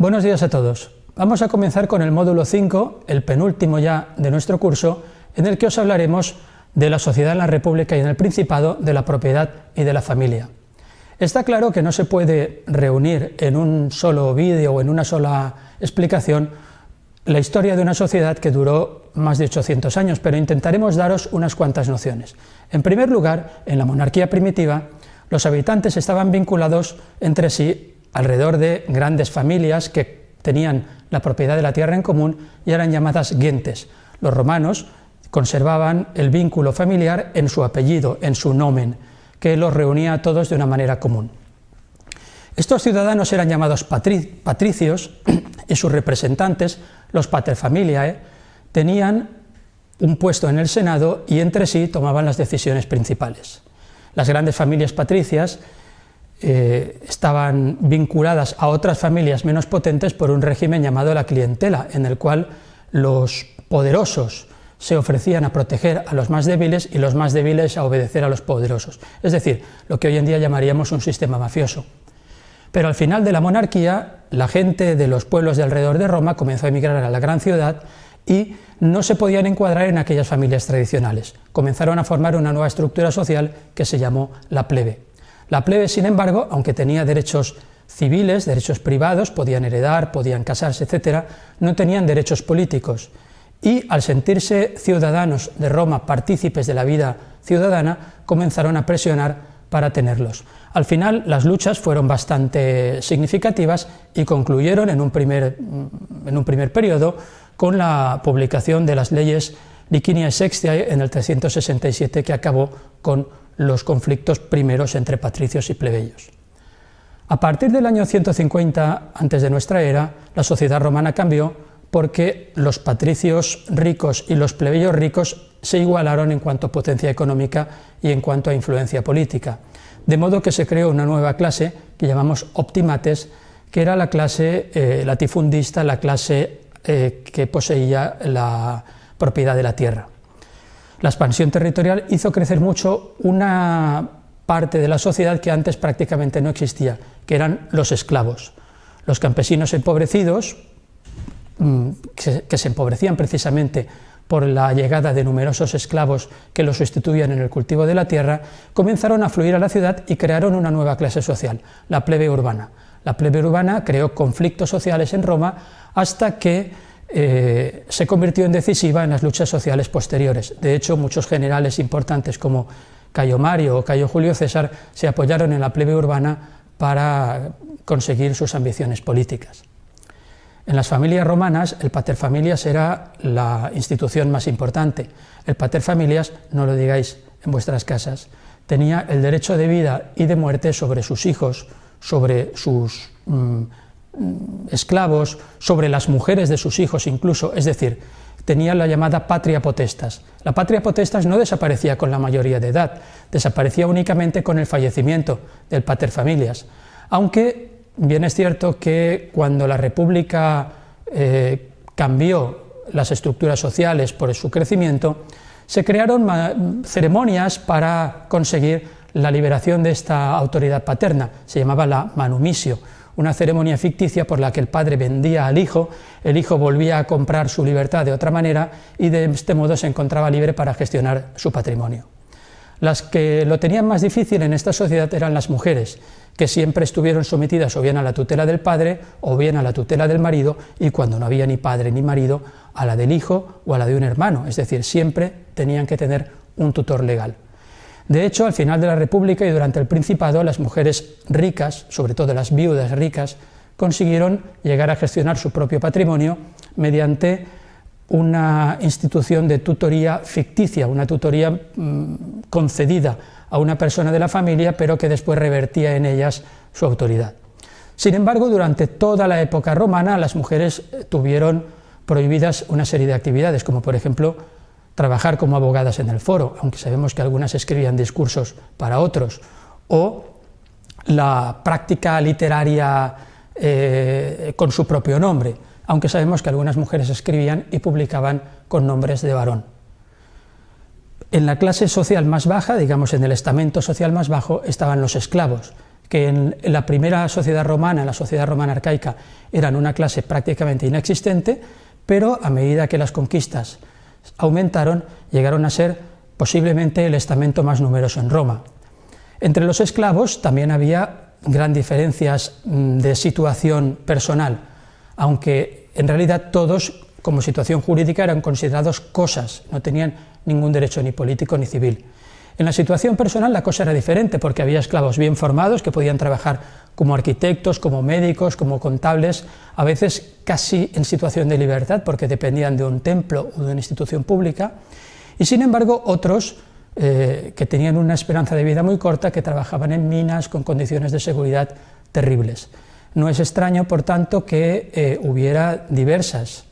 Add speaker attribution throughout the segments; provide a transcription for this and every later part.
Speaker 1: Buenos días a todos. Vamos a comenzar con el módulo 5, el penúltimo ya de nuestro curso, en el que os hablaremos de la sociedad en la República y en el Principado, de la propiedad y de la familia. Está claro que no se puede reunir en un solo vídeo o en una sola explicación la historia de una sociedad que duró más de 800 años, pero intentaremos daros unas cuantas nociones. En primer lugar, en la monarquía primitiva, los habitantes estaban vinculados entre sí alrededor de grandes familias que tenían la propiedad de la tierra en común y eran llamadas gentes. Los romanos conservaban el vínculo familiar en su apellido, en su nomen, que los reunía a todos de una manera común. Estos ciudadanos eran llamados patricios y sus representantes, los paterfamiliae, tenían un puesto en el Senado y entre sí tomaban las decisiones principales. Las grandes familias patricias eh, estaban vinculadas a otras familias menos potentes por un régimen llamado la clientela, en el cual los poderosos se ofrecían a proteger a los más débiles y los más débiles a obedecer a los poderosos, es decir, lo que hoy en día llamaríamos un sistema mafioso. Pero al final de la monarquía, la gente de los pueblos de alrededor de Roma comenzó a emigrar a la gran ciudad y no se podían encuadrar en aquellas familias tradicionales. Comenzaron a formar una nueva estructura social que se llamó la plebe. La plebe, sin embargo, aunque tenía derechos civiles, derechos privados, podían heredar, podían casarse, etc., no tenían derechos políticos. Y al sentirse ciudadanos de Roma partícipes de la vida ciudadana, comenzaron a presionar para tenerlos. Al final las luchas fueron bastante significativas y concluyeron en un primer, en un primer periodo con la publicación de las leyes Liciniae Sextiae en el 367 que acabó con los conflictos primeros entre patricios y plebeyos. A partir del año 150 antes de nuestra era, la sociedad romana cambió porque los patricios ricos y los plebeyos ricos se igualaron en cuanto a potencia económica y en cuanto a influencia política, de modo que se creó una nueva clase que llamamos optimates, que era la clase eh, latifundista, la clase eh, que poseía la propiedad de la tierra. La expansión territorial hizo crecer mucho una parte de la sociedad que antes prácticamente no existía, que eran los esclavos. Los campesinos empobrecidos, mm, que se empobrecían precisamente por la llegada de numerosos esclavos que los sustituían en el cultivo de la tierra, comenzaron a fluir a la ciudad y crearon una nueva clase social, la plebe urbana. La plebe urbana creó conflictos sociales en Roma hasta que eh, se convirtió en decisiva en las luchas sociales posteriores. De hecho, muchos generales importantes como Cayo Mario o Cayo Julio César se apoyaron en la plebe urbana para conseguir sus ambiciones políticas. En las familias romanas, el paterfamilias era la institución más importante. El paterfamilias, no lo digáis en vuestras casas, tenía el derecho de vida y de muerte sobre sus hijos, sobre sus mm, esclavos, sobre las mujeres de sus hijos incluso, es decir, tenía la llamada patria potestas. La patria potestas no desaparecía con la mayoría de edad, desaparecía únicamente con el fallecimiento del paterfamilias, aunque bien es cierto que cuando la República eh, cambió las estructuras sociales por su crecimiento, se crearon ceremonias para conseguir la liberación de esta autoridad paterna, se llamaba la manumisio, una ceremonia ficticia por la que el padre vendía al hijo, el hijo volvía a comprar su libertad de otra manera y de este modo se encontraba libre para gestionar su patrimonio. Las que lo tenían más difícil en esta sociedad eran las mujeres, que siempre estuvieron sometidas o bien a la tutela del padre o bien a la tutela del marido y cuando no había ni padre ni marido, a la del hijo o a la de un hermano, es decir, siempre tenían que tener un tutor legal. De hecho, al final de la República y durante el Principado, las mujeres ricas, sobre todo las viudas ricas, consiguieron llegar a gestionar su propio patrimonio mediante una institución de tutoría ficticia, una tutoría mm, concedida a una persona de la familia, pero que después revertía en ellas su autoridad. Sin embargo, durante toda la época romana, las mujeres tuvieron prohibidas una serie de actividades, como por ejemplo trabajar como abogadas en el foro, aunque sabemos que algunas escribían discursos para otros, o la práctica literaria eh, con su propio nombre, aunque sabemos que algunas mujeres escribían y publicaban con nombres de varón. En la clase social más baja, digamos en el estamento social más bajo, estaban los esclavos, que en la primera sociedad romana, la sociedad romana arcaica, eran una clase prácticamente inexistente, pero a medida que las conquistas aumentaron, llegaron a ser posiblemente el estamento más numeroso en Roma. Entre los esclavos también había gran diferencias mm, de situación personal, aunque en realidad todos como situación jurídica eran considerados cosas, no tenían ningún derecho ni político ni civil. En la situación personal la cosa era diferente porque había esclavos bien formados que podían trabajar como arquitectos, como médicos, como contables, a veces casi en situación de libertad porque dependían de un templo o de una institución pública, y sin embargo otros eh, que tenían una esperanza de vida muy corta, que trabajaban en minas con condiciones de seguridad terribles. No es extraño, por tanto, que eh, hubiera diversas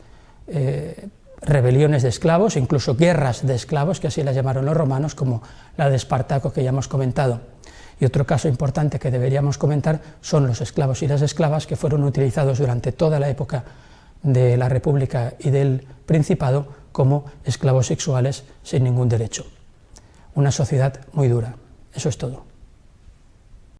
Speaker 1: eh, rebeliones de esclavos, incluso guerras de esclavos, que así las llamaron los romanos, como la de Espartaco que ya hemos comentado. Y otro caso importante que deberíamos comentar son los esclavos y las esclavas que fueron utilizados durante toda la época de la República y del Principado como esclavos sexuales sin ningún derecho. Una sociedad muy dura. Eso es todo.